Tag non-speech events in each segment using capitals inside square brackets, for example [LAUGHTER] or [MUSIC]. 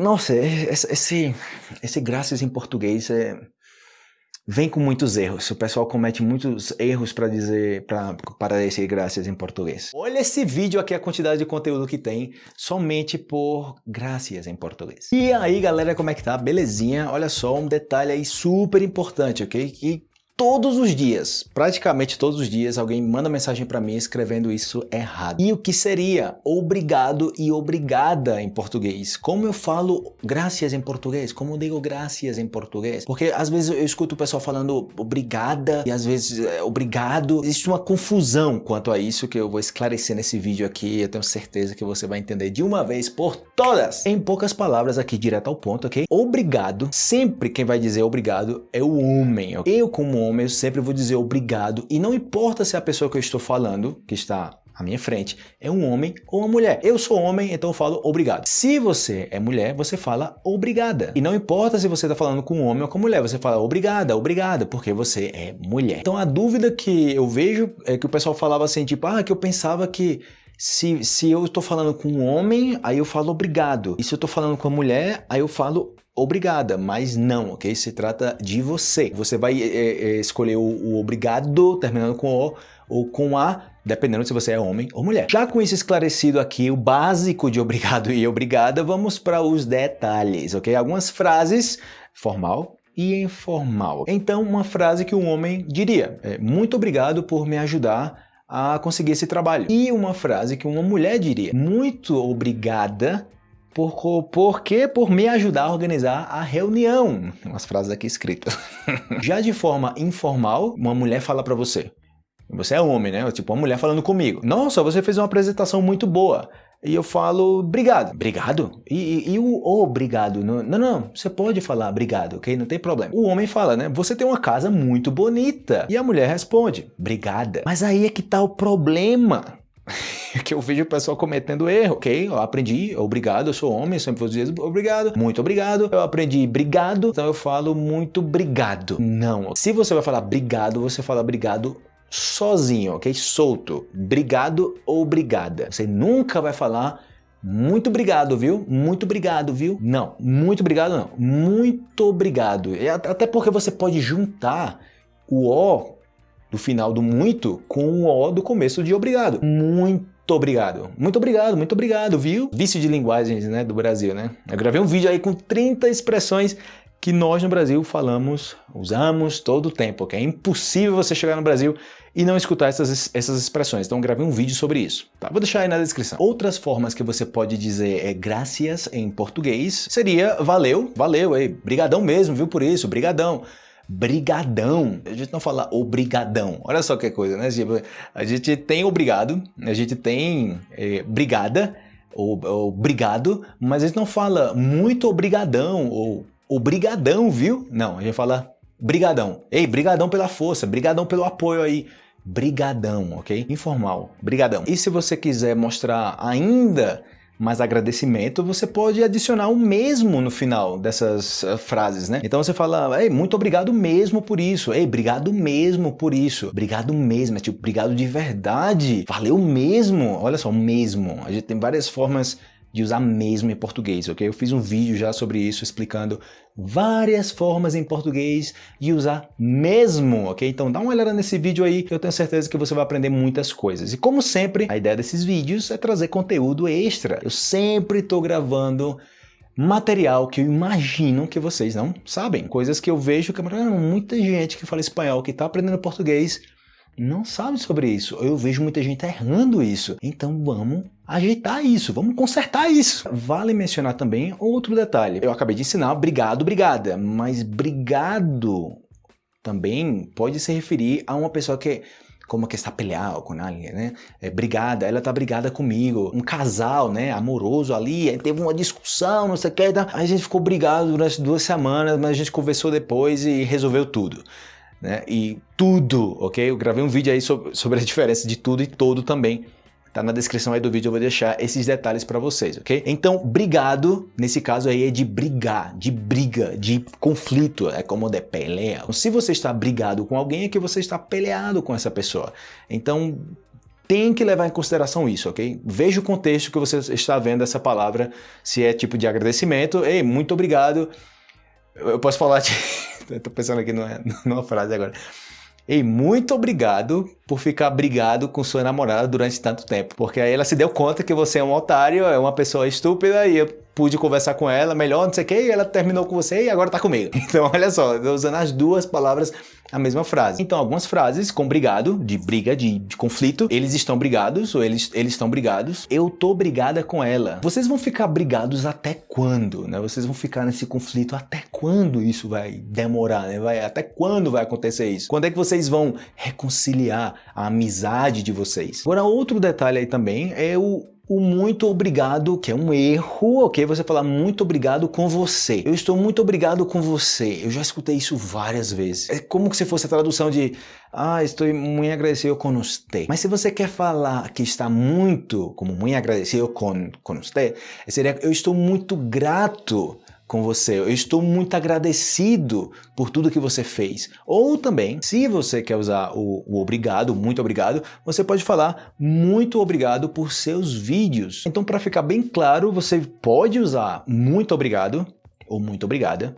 Nossa, esse, esse graças em português é, vem com muitos erros. O pessoal comete muitos erros para dizer, para dizer graças em português. Olha esse vídeo aqui, a quantidade de conteúdo que tem, somente por graças em português. E aí, galera, como é que tá? Belezinha? Olha só, um detalhe aí super importante, ok? Que todos os dias, praticamente todos os dias, alguém manda mensagem para mim escrevendo isso errado. E o que seria obrigado e obrigada em português? Como eu falo graças em português? Como eu digo graças em português? Porque às vezes eu escuto o pessoal falando obrigada e às vezes é, obrigado. Existe uma confusão quanto a isso que eu vou esclarecer nesse vídeo aqui. Eu tenho certeza que você vai entender de uma vez por todas. Em poucas palavras aqui, direto ao ponto, ok? Obrigado, sempre quem vai dizer obrigado é o homem. Okay? Eu como homem homem, eu sempre vou dizer obrigado. E não importa se a pessoa que eu estou falando, que está à minha frente, é um homem ou uma mulher. Eu sou homem, então eu falo obrigado. Se você é mulher, você fala obrigada. E não importa se você está falando com um homem ou com mulher, você fala obrigada, obrigada, porque você é mulher. Então a dúvida que eu vejo é que o pessoal falava assim, tipo, ah, que eu pensava que se, se eu estou falando com um homem, aí eu falo obrigado. E se eu estou falando com uma mulher, aí eu falo obrigada, mas não, ok? Se trata de você. Você vai é, é, escolher o, o, obrigado, terminando com o ou com a, dependendo se você é homem ou mulher. Já com isso esclarecido aqui, o básico de obrigado [LAUGHS] e obrigada, vamos para os detalhes, ok? Algumas frases, formal, e informal. Então, uma frase que um homem diria, é, muito obrigado por me ajudar a conseguir esse trabalho. E uma frase que uma mulher diria, muito obrigada por, por quê? Por me ajudar a organizar a reunião. Umas frases aqui escritas. [LAUGHS] Já de forma informal, uma mulher fala para você. Você é homem, né? Tipo, uma mulher falando comigo. Nossa, você fez uma apresentação muito boa. E eu falo, obrigado. Obrigado? E, e, e o obrigado? Não, não, não, você pode falar obrigado, ok? Não tem problema. O homem fala, né? Você tem uma casa muito bonita. E a mulher responde, obrigada. Mas aí é que tá o problema. [LAUGHS] que eu vejo o pessoal cometendo erro, ok? Eu aprendi, obrigado, eu sou homem, sempre vou dizer obrigado, muito obrigado. Eu aprendi obrigado, então eu falo muito obrigado. Não. Se você vai falar obrigado, você fala obrigado sozinho, ok? Solto. Obrigado ou obrigada. Você nunca vai falar muito obrigado, viu? Muito obrigado, viu? Não, muito obrigado não. Muito obrigado. Até porque você pode juntar o O do final do muito com o O do começo de obrigado. Muito obrigado. Muito obrigado, muito obrigado, viu? Vício de linguagens, né, do Brasil, né? Eu gravei um vídeo aí com 30 expressões que nós no Brasil falamos, usamos todo o tempo, que é impossível você chegar no Brasil e não escutar essas, essas expressões. Então gravei um vídeo sobre isso. Tá? Vou deixar aí na descrição. Outras formas que você pode dizer é gracias em português seria valeu, valeu, aí, brigadão mesmo, viu por isso, brigadão brigadão. A gente não fala obrigadão. Olha só que coisa, né? A gente tem obrigado, a gente tem é, brigada, ou, ou obrigado, mas a gente não fala muito obrigadão ou obrigadão, viu? Não, a gente fala brigadão. Ei, brigadão pela força, brigadão pelo apoio aí. Brigadão, ok? Informal, brigadão. E se você quiser mostrar ainda mais agradecimento, você pode adicionar o mesmo no final dessas uh, frases, né? Então você fala, ei, muito obrigado mesmo por isso, ei, obrigado mesmo por isso, obrigado mesmo, é tipo, obrigado de verdade, valeu mesmo, olha só, mesmo. A gente tem várias formas de usar mesmo em português, ok? Eu fiz um vídeo já sobre isso explicando várias formas em português de usar mesmo, ok? Então dá uma olhada nesse vídeo aí, eu tenho certeza que você vai aprender muitas coisas. E como sempre, a ideia desses vídeos é trazer conteúdo extra. Eu sempre estou gravando material que eu imagino que vocês não sabem. Coisas que eu vejo que ah, muita gente que fala espanhol, que está aprendendo português, não sabe sobre isso. Eu vejo muita gente errando isso. Então vamos ajeitar isso, vamos consertar isso. Vale mencionar também outro detalhe. Eu acabei de ensinar obrigado, obrigada, mas obrigado também pode se referir a uma pessoa que como que está peleado com alguém, né? É, brigada, ela tá brigada comigo. Um casal, né, amoroso ali, teve uma discussão, não sei o que, tá? a gente ficou brigado durante duas semanas, mas a gente conversou depois e resolveu tudo. Né? E tudo, ok? Eu gravei um vídeo aí sobre, sobre a [LAUGHS] diferença de tudo e todo também. Tá na descrição aí do vídeo, eu vou deixar esses detalhes para vocês, ok? Então, brigado, nesse caso aí, é de brigar, de briga, de conflito, é como de pelea. Se você está brigado com alguém, é que você está peleado com essa pessoa. Então, tem que levar em consideração isso, ok? Veja o contexto que você está vendo essa palavra, se é tipo de agradecimento, ei, muito obrigado. Eu posso falar de... [LAUGHS] Estou pensando aqui numa frase agora. Ei, muito obrigado por ficar brigado com sua namorada durante tanto tempo. Porque aí ela se deu conta que você é um otário, é uma pessoa estúpida e eu pude conversar com ela melhor, não sei o que, e ela terminou com você e agora tá comigo. [LAUGHS] Então, olha só, usando as duas palavras a mesma frase. Então, algumas frases com brigado, de briga, de, de, conflito, eles estão brigados ou eles, eles estão brigados, eu tô brigada com ela. Vocês vão ficar brigados até quando, né? Vocês vão ficar nesse conflito até quando isso vai demorar, né? Vai, até quando vai acontecer isso? Quando é que vocês vão reconciliar a amizade de vocês? Agora, outro detalhe aí também é o o muito obrigado, que é um erro, ok? Você falar muito obrigado com você. Eu estou muito obrigado com você. Eu já escutei isso várias vezes. É como se fosse a tradução de ah, estou muito agradecido com você. Mas se você quer falar que está muito, como muito agradecido com, com você, seria eu estou muito grato com você. Eu estou muito agradecido por tudo que você fez. Ou também, se você quer usar o, o, obrigado, muito obrigado, você pode falar muito obrigado por seus vídeos. Então, para ficar bem claro, você pode usar muito obrigado ou muito obrigada.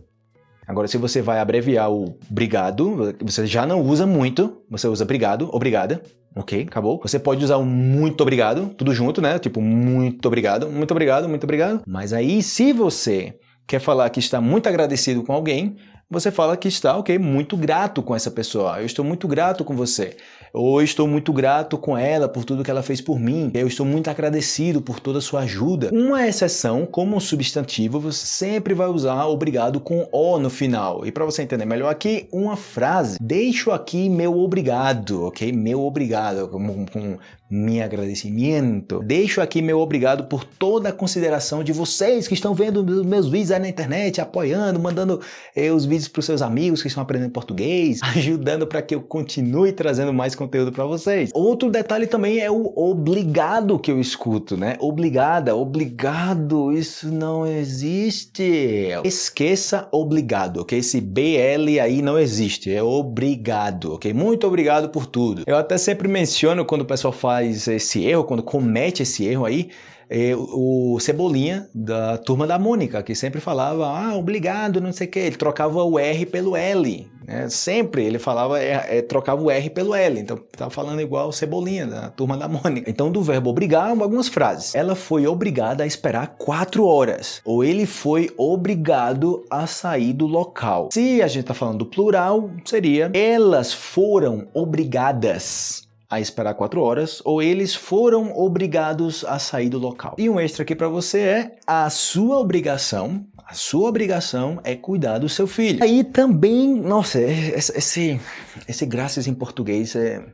Agora, se você vai abreviar o obrigado, você já não usa muito, você usa obrigado, obrigada, ok? Acabou. Você pode usar o muito obrigado, tudo junto, né? Tipo, muito obrigado, muito obrigado, muito obrigado. Mas aí, se você quer falar que está muito agradecido com alguém, você fala que está, ok, muito grato com essa pessoa. Eu estou muito grato com você. Ou estou muito grato com ela por tudo que ela fez por mim. Eu estou muito agradecido por toda a sua ajuda. Uma exceção, como substantivo, você sempre vai usar obrigado com o no final. E para você entender melhor aqui, uma frase. Deixo aqui meu obrigado, ok? Meu obrigado, com, com meu agradecimento. Deixo aqui meu obrigado por toda a consideração de vocês que estão vendo meus vídeos aí na internet, apoiando, mandando eh, os vídeos para os seus amigos que estão aprendendo português, [LAUGHS] ajudando para que eu continue trazendo mais conteúdo para vocês. Outro detalhe também é o obrigado que eu escuto, né? Obrigada, obrigado, isso não existe. Esqueça obrigado, ok? Esse BL aí não existe, é obrigado, ok? Muito obrigado por tudo. Eu até sempre menciono quando o pessoal faz esse erro, quando comete esse erro aí, é o Cebolinha da turma da Mônica, que sempre falava, ah, obrigado, não sei o que, ele trocava o R pelo L, né? sempre ele falava, é, é, trocava o R pelo L, então estava falando igual o Cebolinha da turma da Mônica. Então do verbo obrigar, algumas frases. Ela foi obrigada a esperar quatro horas, ou ele foi obrigado a sair do local. Se a gente está falando do plural, seria elas foram obrigadas a esperar quatro horas ou eles foram obrigados a sair do local. E um extra aqui para você é a sua obrigação a sua obrigação é cuidar do seu filho. Aí também, nossa, esse, esse graças em português é,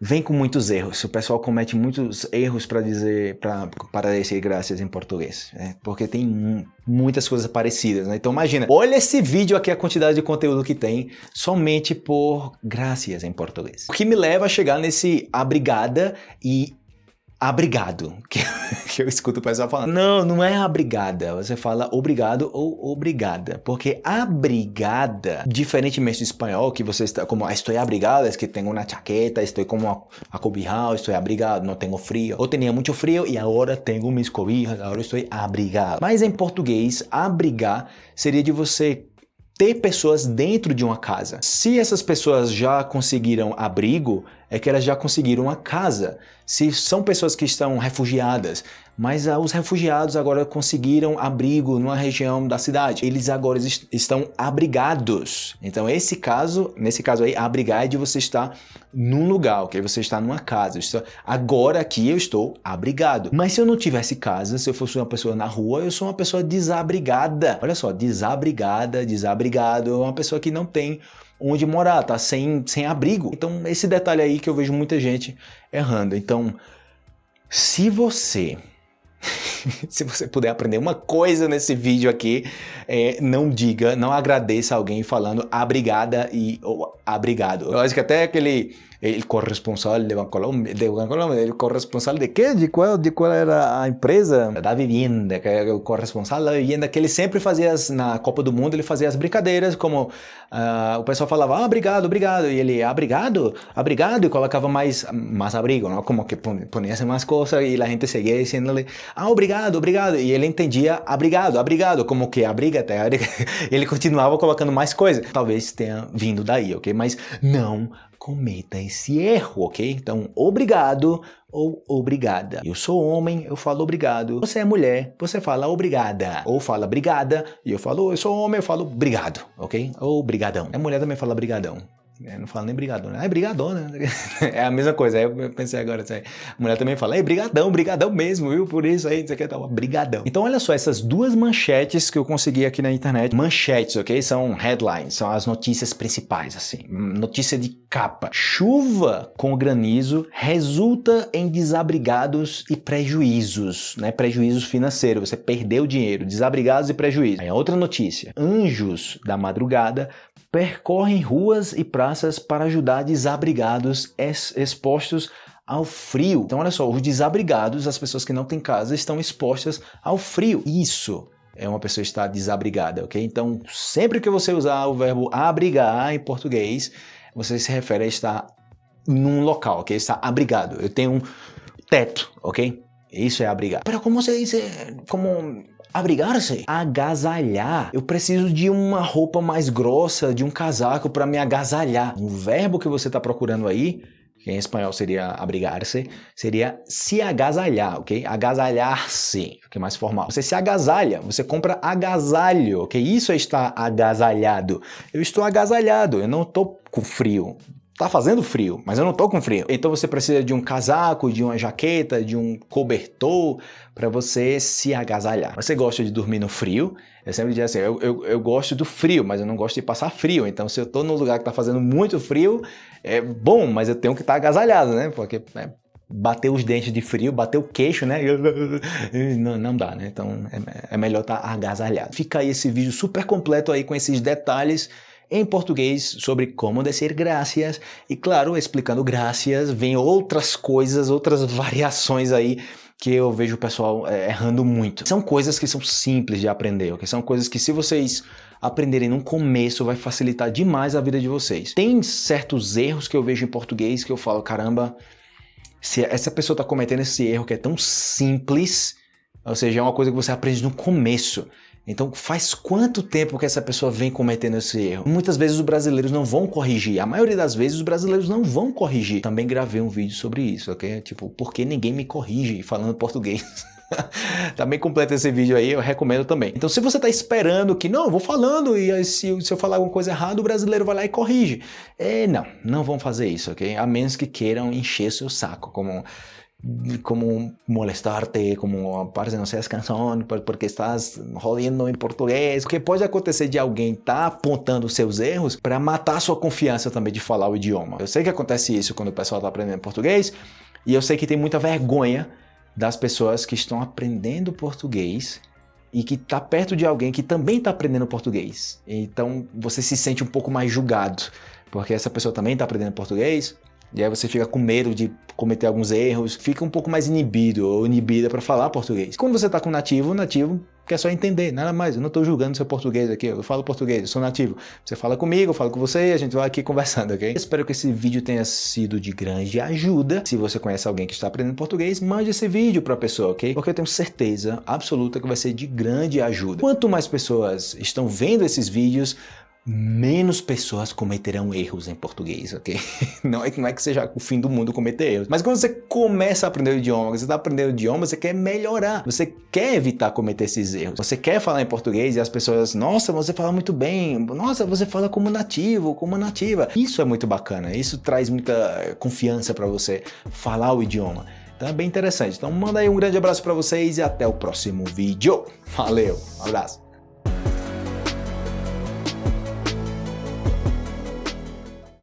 vem com muitos erros. O pessoal comete muitos erros para dizer, para dizer graças em português, né? porque tem muitas coisas parecidas. Né? Então imagina, olha esse vídeo aqui, a quantidade de conteúdo que tem somente por graças em português. O que me leva a chegar nesse abrigada e abrigado, que, [LAUGHS] que eu escuto o pessoal falando. Não, não é abrigada, você fala obrigado ou obrigada, porque abrigada, diferentemente do espanhol, que você está como estou abrigado, é que tenho uma chaqueta, estou como acobijado, estou abrigado, não tenho frio, ou tinha muito frio e agora tenho minhas cobijas, agora estou abrigado. Mas em português, abrigar seria de você ter pessoas dentro de uma casa. Se essas pessoas já conseguiram abrigo, é que elas já conseguiram uma casa. Se são pessoas que estão refugiadas, mas ah, os refugiados agora conseguiram abrigo numa região da cidade, eles agora est estão abrigados. Então esse caso, nesse caso aí, abrigar é de você estar num lugar, ok? Você está numa casa. Agora aqui eu estou abrigado. Mas se eu não tivesse casa, se eu fosse uma pessoa na rua, eu sou uma pessoa desabrigada. Olha só, desabrigada, desabrigado, é uma pessoa que não tem onde morar, tá sem, sem abrigo. Então esse detalhe aí que eu vejo muita gente errando. Então, se você [LAUGHS] se você puder aprender uma coisa nesse vídeo aqui, é, não diga, não agradeça alguém falando abrigada e ou abrigado. Eu acho que até aquele el corresponsal de Bancolombia, de Bancolombia, el corresponsal de quê? De qual, de qual era a empresa? Da Vivienda, que é o corresponsal da Vivienda, que ele sempre fazia, na Copa do Mundo, ele fazia as brincadeiras, como uh, o pessoal falava, ah, obrigado, obrigado, e ele, obrigado, obrigado, e colocava mais, mais abrigo, como que ponia mais coisas, e a gente seguia dizendo-lhe, ah, obrigado, obrigado, e ele entendia, obrigado, obrigado, como que abriga até, ele [LAUGHS] continuava colocando mais coisas. Talvez tenha vindo daí, ok? Mas não cometa esse erro, ok? Então, obrigado ou obrigada. Eu sou homem, eu falo obrigado. Você é mulher, você fala obrigada. Ou fala obrigada, e eu falo, eu sou homem, eu falo obrigado, ok? Ou brigadão. A mulher também fala brigadão. Eu não falo nem brigadão, né? Ah, é brigadão, né? [LAUGHS] É a mesma coisa. Aí eu pensei agora, a mulher também fala, é brigadão, brigadão mesmo, viu? Por isso aí, você quer uma brigadão. Então, olha só, essas duas manchetes que eu consegui aqui na internet. Manchetes, ok? São headlines, são as notícias principais, assim. Notícia de capa. Chuva com granizo resulta em desabrigados e prejuízos, né? Prejuízos financeiros. Você perdeu dinheiro, desabrigados e prejuízos. Aí, outra notícia. Anjos da madrugada percorrem ruas e praças para ajudar desabrigados expostos ao frio. Então, olha só, os desabrigados, as pessoas que não têm casa, estão expostas ao frio. Isso é uma pessoa estar desabrigada, ok? Então, sempre que você usar o verbo abrigar em português, você se refere a estar num local, ok? Estar abrigado. Eu tenho um teto, ok? Isso é abrigar. Pero como se diz, como Abrigar-se? Agasalhar. Eu preciso de uma roupa mais grossa, de um casaco para me agasalhar. Um verbo que você está procurando aí, que em espanhol seria abrigar-se, seria se agasalhar, ok? Agasalhar-se, que é mais formal. Você se agasalha, você compra agasalho, ok? Isso é estar agasalhado. Eu estou agasalhado, eu não estou com frio. Tá fazendo frio, mas eu não tô com frio. Então você precisa de um casaco, de uma jaqueta, de um cobertor para você se agasalhar. Você gosta de dormir no frio? Eu sempre digo assim, eu, eu, eu, gosto do frio, mas eu não gosto de passar frio. Então se eu tô num lugar que tá fazendo muito frio, é bom, mas eu tenho que estar tá agasalhado, né? Porque é, bater os dentes de frio, bater o queixo, né? [LAUGHS] Não, não dá, né? Então é, é melhor estar tá agasalhado. Fica aí esse vídeo super completo aí com esses detalhes em português sobre como dizer graças e claro, explicando graças, vem outras coisas, outras variações aí que eu vejo o pessoal é, errando muito. São coisas que são simples de aprender, ok? São coisas que se vocês aprenderem no começo vai facilitar demais a vida de vocês. Tem certos erros que eu vejo em português que eu falo, caramba, se essa pessoa está cometendo esse erro que é tão simples, ou seja, é uma coisa que você aprende no começo. Então faz quanto tempo que essa pessoa vem cometendo esse erro? Muitas vezes os brasileiros não vão corrigir, a maioria das vezes os brasileiros não vão corrigir. Também gravei um vídeo sobre isso, ok? Tipo, por que ninguém me corrige falando português? [LAUGHS] também completa esse vídeo aí, eu recomendo também. Então se você está esperando que, não, eu vou falando e se, se eu falar alguma coisa errada, o brasileiro vai lá e corrige. É, não, não vão fazer isso, ok? A menos que queiram encher seu saco, como como molestarte, como parece não seas canção [LAUGHS] porque estás rodando em português. O que pode acontecer de alguém tá apontando seus erros para matar sua confiança também de falar o idioma. Eu sei que acontece isso quando o pessoal está aprendendo português e eu sei que tem muita vergonha das pessoas que estão aprendendo português e que está perto de alguém que também está aprendendo português. Então você se sente um pouco mais julgado, porque essa pessoa também está aprendendo português e aí você fica com medo de cometer alguns erros, fica um pouco mais inibido ou inibida para falar português. Quando você está com nativo, nativo quer só entender, nada mais. Eu não estou julgando seu português aqui, eu falo português, eu sou nativo. Você fala comigo, eu falo com você e a gente vai aqui [LAUGHS] conversando, ok? Espero que esse vídeo tenha sido de grande ajuda. Se você conhece alguém que está aprendendo português, mande esse vídeo para a pessoa, ok? Porque eu tenho certeza absoluta que vai ser de grande ajuda. Quanto mais pessoas estão vendo esses vídeos, menos pessoas cometerão erros em português, ok? [LAUGHS] Não é, não é que seja o fim do mundo cometer erros, mas quando você começa a aprender o idioma, você está aprendendo o idioma, você quer melhorar, você quer evitar cometer esses erros, você quer falar em português e as pessoas, nossa, você fala muito bem, nossa, você fala como nativo, como nativa. Isso é muito bacana, isso traz muita confiança para você falar o idioma. Então é bem interessante. Então manda aí um grande abraço para vocês e até o próximo vídeo. Valeu, um abraço.